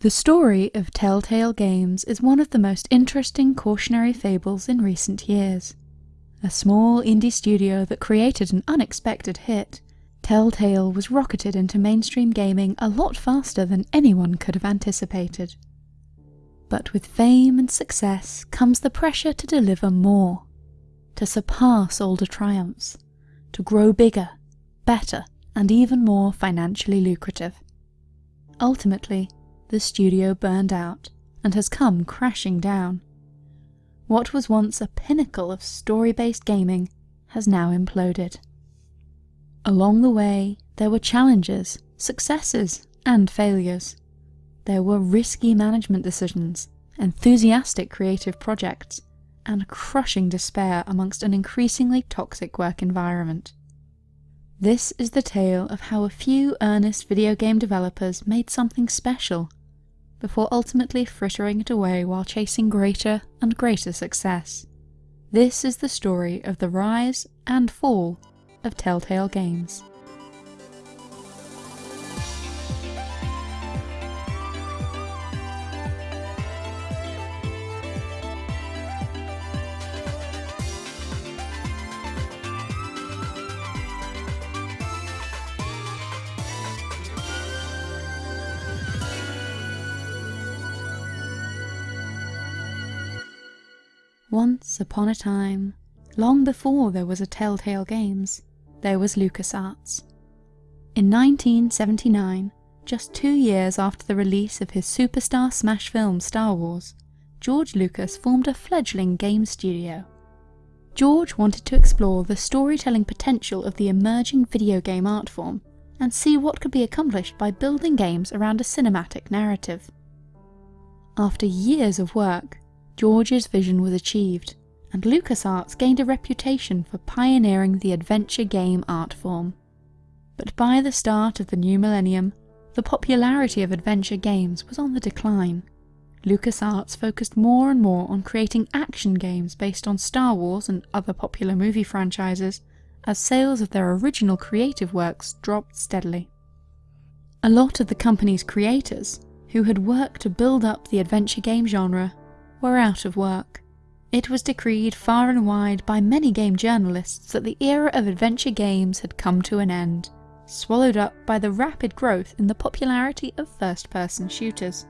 The story of Telltale Games is one of the most interesting cautionary fables in recent years. A small indie studio that created an unexpected hit, Telltale was rocketed into mainstream gaming a lot faster than anyone could have anticipated. But with fame and success comes the pressure to deliver more, to surpass older triumphs, to grow bigger, better, and even more financially lucrative. Ultimately, the studio burned out and has come crashing down. What was once a pinnacle of story-based gaming has now imploded. Along the way, there were challenges, successes, and failures. There were risky management decisions, enthusiastic creative projects, and crushing despair amongst an increasingly toxic work environment. This is the tale of how a few earnest video game developers made something special before ultimately frittering it away while chasing greater and greater success. This is the story of the rise and fall of Telltale Games. Once upon a time, long before there was a Telltale Games, there was LucasArts. In 1979, just two years after the release of his superstar smash film Star Wars, George Lucas formed a fledgling game studio. George wanted to explore the storytelling potential of the emerging video game art form and see what could be accomplished by building games around a cinematic narrative. After years of work, George's vision was achieved, and LucasArts gained a reputation for pioneering the adventure game art form. But by the start of the new millennium, the popularity of adventure games was on the decline. LucasArts focused more and more on creating action games based on Star Wars and other popular movie franchises, as sales of their original creative works dropped steadily. A lot of the company's creators, who had worked to build up the adventure game genre, were out of work. It was decreed far and wide by many game journalists that the era of adventure games had come to an end, swallowed up by the rapid growth in the popularity of first-person shooters.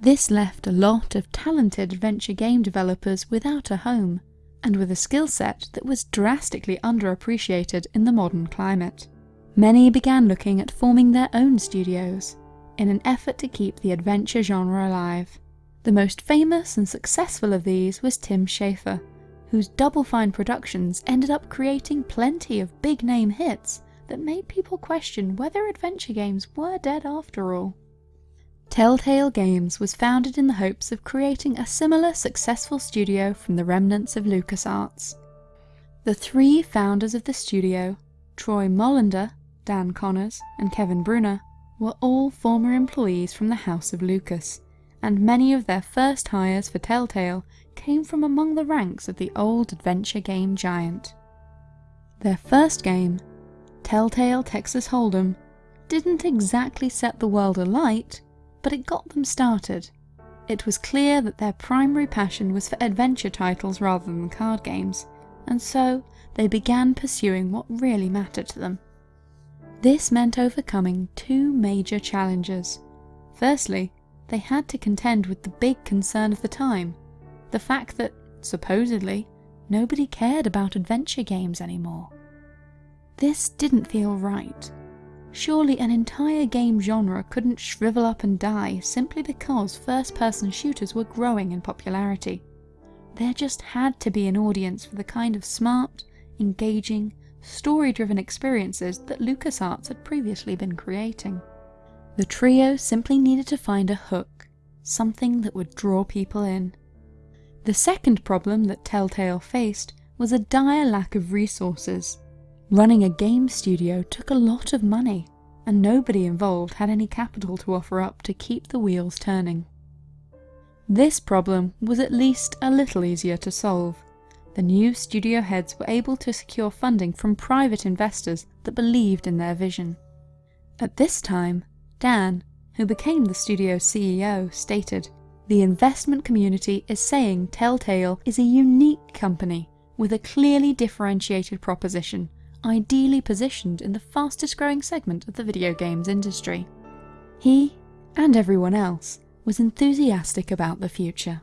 This left a lot of talented adventure game developers without a home, and with a skill set that was drastically underappreciated in the modern climate. Many began looking at forming their own studios, in an effort to keep the adventure genre alive. The most famous and successful of these was Tim Schafer, whose Double Fine Productions ended up creating plenty of big name hits that made people question whether adventure games were dead after all. Telltale Games was founded in the hopes of creating a similar successful studio from the remnants of LucasArts. The three founders of the studio, Troy Molander, Dan Connors, and Kevin Bruner, were all former employees from the House of Lucas, and many of their first hires for Telltale came from among the ranks of the old adventure game giant. Their first game, Telltale Texas Hold'em, didn't exactly set the world alight, but it got them started. It was clear that their primary passion was for adventure titles rather than card games, and so they began pursuing what really mattered to them. This meant overcoming two major challenges. Firstly, they had to contend with the big concern of the time, the fact that, supposedly, nobody cared about adventure games anymore. This didn't feel right. Surely an entire game genre couldn't shrivel up and die simply because first-person shooters were growing in popularity. There just had to be an audience for the kind of smart, engaging, story-driven experiences that LucasArts had previously been creating. The trio simply needed to find a hook, something that would draw people in. The second problem that Telltale faced was a dire lack of resources. Running a game studio took a lot of money, and nobody involved had any capital to offer up to keep the wheels turning. This problem was at least a little easier to solve. The new studio heads were able to secure funding from private investors that believed in their vision. At this time, Dan, who became the studio's CEO, stated, The investment community is saying Telltale is a unique company with a clearly differentiated proposition, ideally positioned in the fastest growing segment of the video games industry. He, and everyone else, was enthusiastic about the future.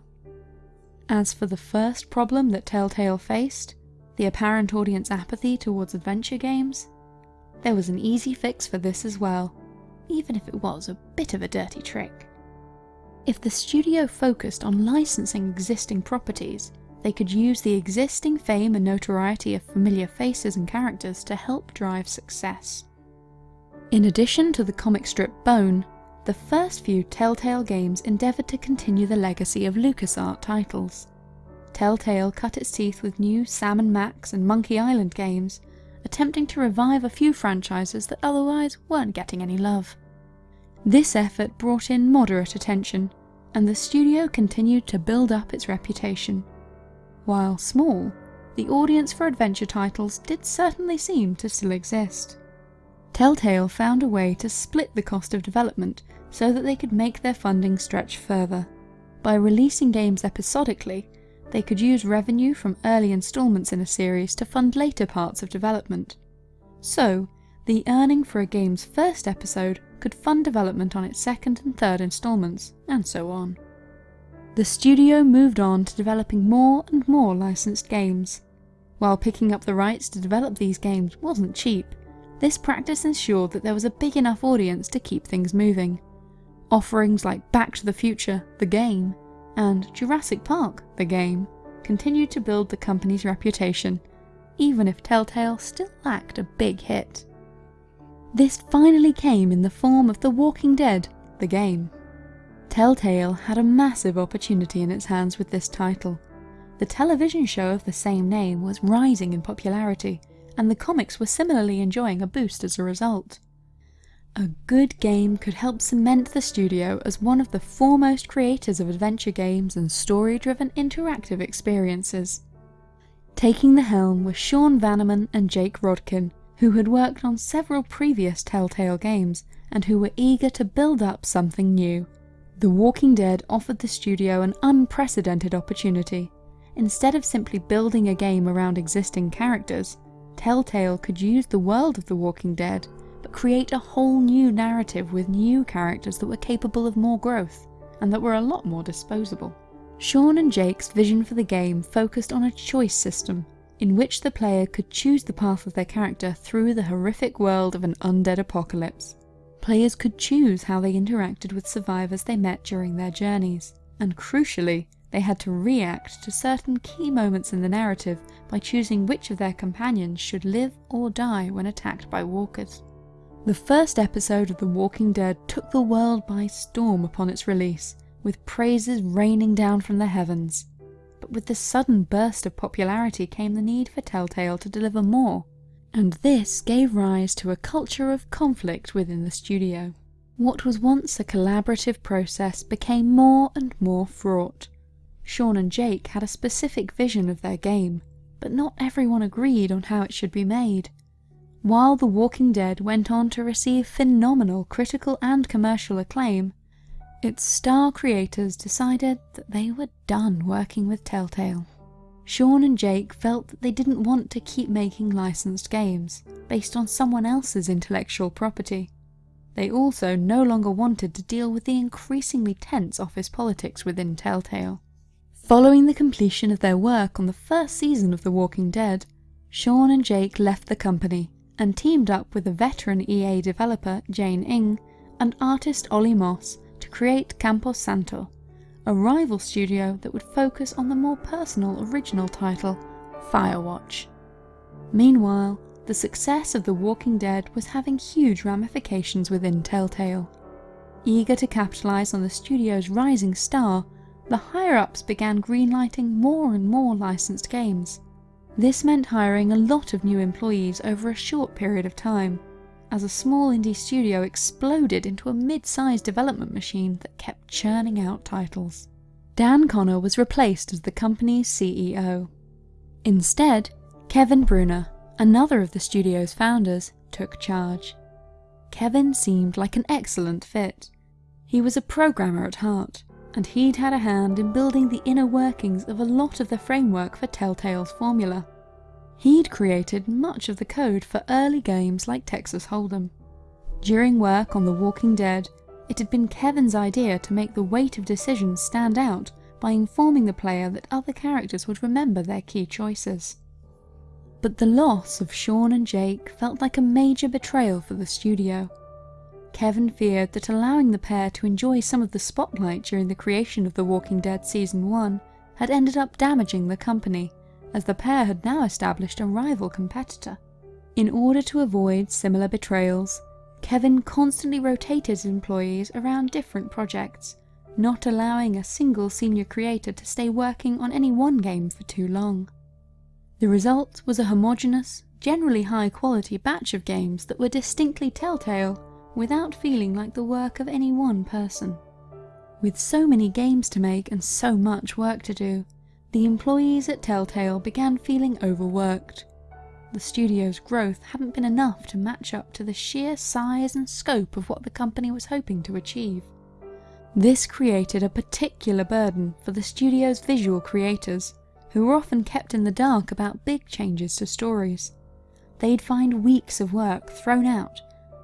As for the first problem that Telltale faced, the apparent audience apathy towards adventure games, there was an easy fix for this as well, even if it was a bit of a dirty trick. If the studio focused on licensing existing properties, they could use the existing fame and notoriety of familiar faces and characters to help drive success. In addition to the comic strip Bone, the first few Telltale games endeavoured to continue the legacy of LucasArts titles. Telltale cut its teeth with new Sam & Max and Monkey Island games, attempting to revive a few franchises that otherwise weren't getting any love. This effort brought in moderate attention, and the studio continued to build up its reputation. While small, the audience for adventure titles did certainly seem to still exist. Telltale found a way to split the cost of development so that they could make their funding stretch further. By releasing games episodically, they could use revenue from early installments in a series to fund later parts of development. So, the earning for a game's first episode could fund development on its second and third installments, and so on. The studio moved on to developing more and more licensed games. While picking up the rights to develop these games wasn't cheap, this practice ensured that there was a big enough audience to keep things moving. Offerings like Back to the Future, the game, and Jurassic Park, the game, continued to build the company's reputation, even if Telltale still lacked a big hit. This finally came in the form of The Walking Dead, the game. Telltale had a massive opportunity in its hands with this title. The television show of the same name was rising in popularity, and the comics were similarly enjoying a boost as a result. A good game could help cement the studio as one of the foremost creators of adventure games and story-driven interactive experiences. Taking the helm were Sean Vanaman and Jake Rodkin, who had worked on several previous Telltale games and who were eager to build up something new. The Walking Dead offered the studio an unprecedented opportunity. Instead of simply building a game around existing characters, Telltale could use the world of The Walking Dead create a whole new narrative with new characters that were capable of more growth, and that were a lot more disposable. Sean and Jake's vision for the game focused on a choice system, in which the player could choose the path of their character through the horrific world of an undead apocalypse. Players could choose how they interacted with survivors they met during their journeys, and crucially, they had to react to certain key moments in the narrative by choosing which of their companions should live or die when attacked by walkers. The first episode of The Walking Dead took the world by storm upon its release, with praises raining down from the heavens. But with the sudden burst of popularity came the need for Telltale to deliver more, and this gave rise to a culture of conflict within the studio. What was once a collaborative process became more and more fraught. Sean and Jake had a specific vision of their game, but not everyone agreed on how it should be made. While The Walking Dead went on to receive phenomenal critical and commercial acclaim, its star creators decided that they were done working with Telltale. Sean and Jake felt that they didn't want to keep making licensed games, based on someone else's intellectual property. They also no longer wanted to deal with the increasingly tense office politics within Telltale. Following the completion of their work on the first season of The Walking Dead, Sean and Jake left the company and teamed up with a veteran EA developer Jane Ng and artist Ollie Moss to create Campo Santo, a rival studio that would focus on the more personal original title, Firewatch. Meanwhile, the success of The Walking Dead was having huge ramifications within Telltale. Eager to capitalise on the studio's rising star, the higher-ups began greenlighting more and more licensed games. This meant hiring a lot of new employees over a short period of time, as a small indie studio exploded into a mid-sized development machine that kept churning out titles. Dan Connor was replaced as the company's CEO. Instead, Kevin Bruner, another of the studio's founders, took charge. Kevin seemed like an excellent fit. He was a programmer at heart, and he'd had a hand in building the inner workings of a lot of the framework for Telltale's formula. He'd created much of the code for early games like Texas Hold'em. During work on The Walking Dead, it had been Kevin's idea to make the weight of decisions stand out by informing the player that other characters would remember their key choices. But the loss of Sean and Jake felt like a major betrayal for the studio. Kevin feared that allowing the pair to enjoy some of the spotlight during the creation of The Walking Dead Season 1 had ended up damaging the company, as the pair had now established a rival competitor. In order to avoid similar betrayals, Kevin constantly rotated his employees around different projects, not allowing a single senior creator to stay working on any one game for too long. The result was a homogeneous, generally high quality batch of games that were distinctly Telltale without feeling like the work of any one person. With so many games to make and so much work to do, the employees at Telltale began feeling overworked. The studio's growth hadn't been enough to match up to the sheer size and scope of what the company was hoping to achieve. This created a particular burden for the studio's visual creators, who were often kept in the dark about big changes to stories. They'd find weeks of work thrown out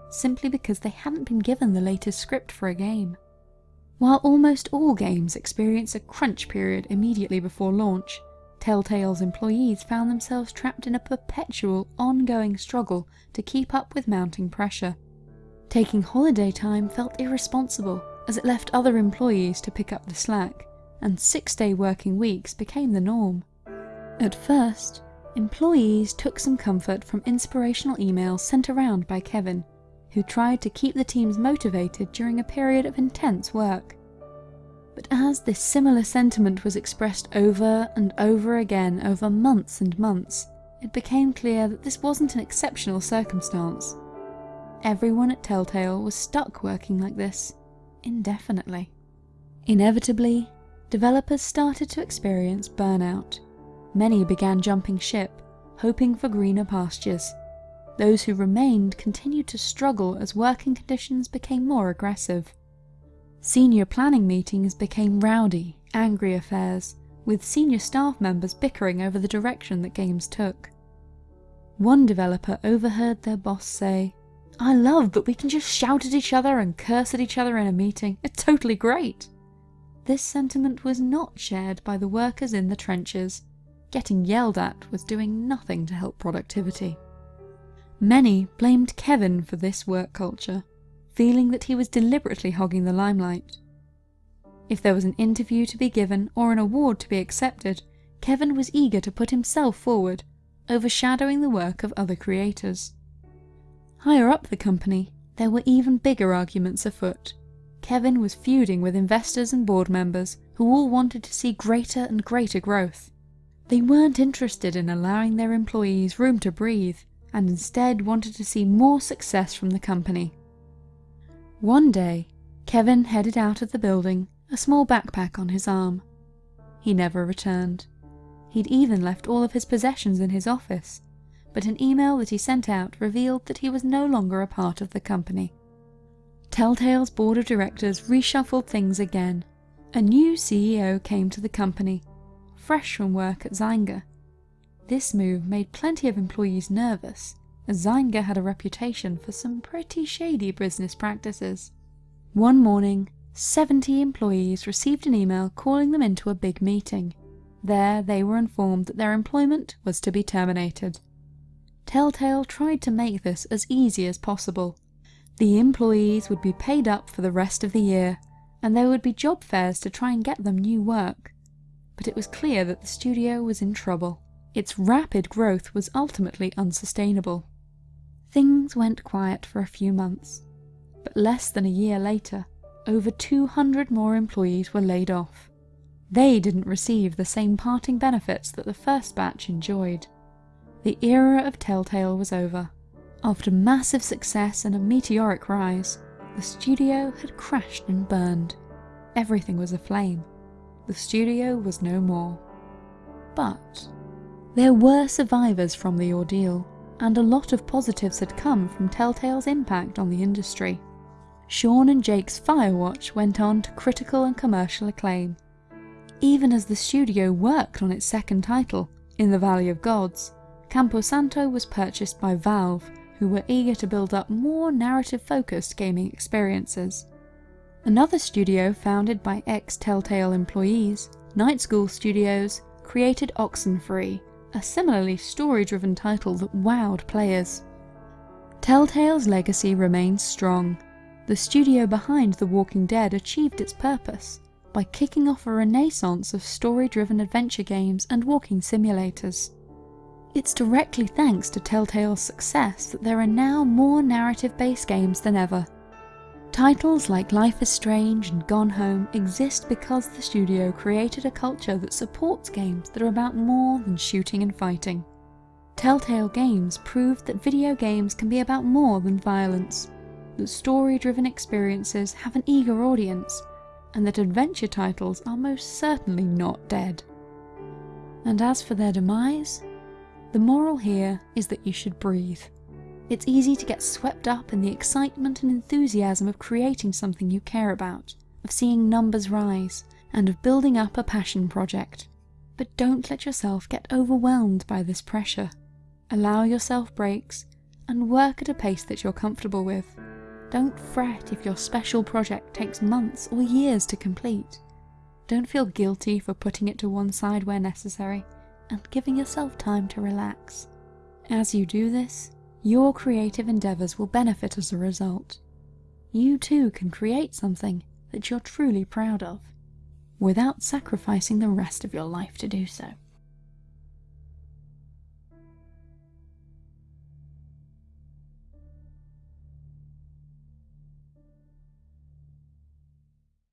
simply because they hadn't been given the latest script for a game. While almost all games experience a crunch period immediately before launch, Telltale's employees found themselves trapped in a perpetual, ongoing struggle to keep up with mounting pressure. Taking holiday time felt irresponsible as it left other employees to pick up the slack, and six-day working weeks became the norm. At first, employees took some comfort from inspirational emails sent around by Kevin, who tried to keep the teams motivated during a period of intense work. But as this similar sentiment was expressed over and over again over months and months, it became clear that this wasn't an exceptional circumstance. Everyone at Telltale was stuck working like this, indefinitely. Inevitably, developers started to experience burnout. Many began jumping ship, hoping for greener pastures. Those who remained continued to struggle as working conditions became more aggressive. Senior planning meetings became rowdy, angry affairs, with senior staff members bickering over the direction that games took. One developer overheard their boss say, I love that we can just shout at each other and curse at each other in a meeting. It's totally great. This sentiment was not shared by the workers in the trenches. Getting yelled at was doing nothing to help productivity. Many blamed Kevin for this work culture, feeling that he was deliberately hogging the limelight. If there was an interview to be given or an award to be accepted, Kevin was eager to put himself forward, overshadowing the work of other creators. Higher up the company, there were even bigger arguments afoot. Kevin was feuding with investors and board members who all wanted to see greater and greater growth. They weren't interested in allowing their employees room to breathe and instead wanted to see more success from the company. One day, Kevin headed out of the building, a small backpack on his arm. He never returned. He'd even left all of his possessions in his office, but an email that he sent out revealed that he was no longer a part of the company. Telltale's board of directors reshuffled things again. A new CEO came to the company, fresh from work at Zynga, this move made plenty of employees nervous, as Zynga had a reputation for some pretty shady business practices. One morning, 70 employees received an email calling them into a big meeting. There they were informed that their employment was to be terminated. Telltale tried to make this as easy as possible. The employees would be paid up for the rest of the year, and there would be job fairs to try and get them new work. But it was clear that the studio was in trouble. Its rapid growth was ultimately unsustainable. Things went quiet for a few months, but less than a year later, over 200 more employees were laid off. They didn't receive the same parting benefits that the first batch enjoyed. The era of Telltale was over. After massive success and a meteoric rise, the studio had crashed and burned. Everything was aflame. The studio was no more. But there were survivors from the ordeal, and a lot of positives had come from Telltale's impact on the industry. Sean and Jake's Firewatch went on to critical and commercial acclaim. Even as the studio worked on its second title, In the Valley of Gods, Campo Santo was purchased by Valve, who were eager to build up more narrative-focused gaming experiences. Another studio founded by ex-Telltale employees, Night School Studios, created Oxenfree, a similarly story-driven title that wowed players. Telltale's legacy remains strong. The studio behind The Walking Dead achieved its purpose by kicking off a renaissance of story-driven adventure games and walking simulators. It's directly thanks to Telltale's success that there are now more narrative-based games than ever. Titles like Life is Strange and Gone Home exist because the studio created a culture that supports games that are about more than shooting and fighting. Telltale Games proved that video games can be about more than violence, that story-driven experiences have an eager audience, and that adventure titles are most certainly not dead. And as for their demise, the moral here is that you should breathe. It's easy to get swept up in the excitement and enthusiasm of creating something you care about, of seeing numbers rise, and of building up a passion project. But don't let yourself get overwhelmed by this pressure. Allow yourself breaks, and work at a pace that you're comfortable with. Don't fret if your special project takes months or years to complete. Don't feel guilty for putting it to one side where necessary, and giving yourself time to relax. As you do this, your creative endeavours will benefit as a result. You too can create something that you're truly proud of, without sacrificing the rest of your life to do so.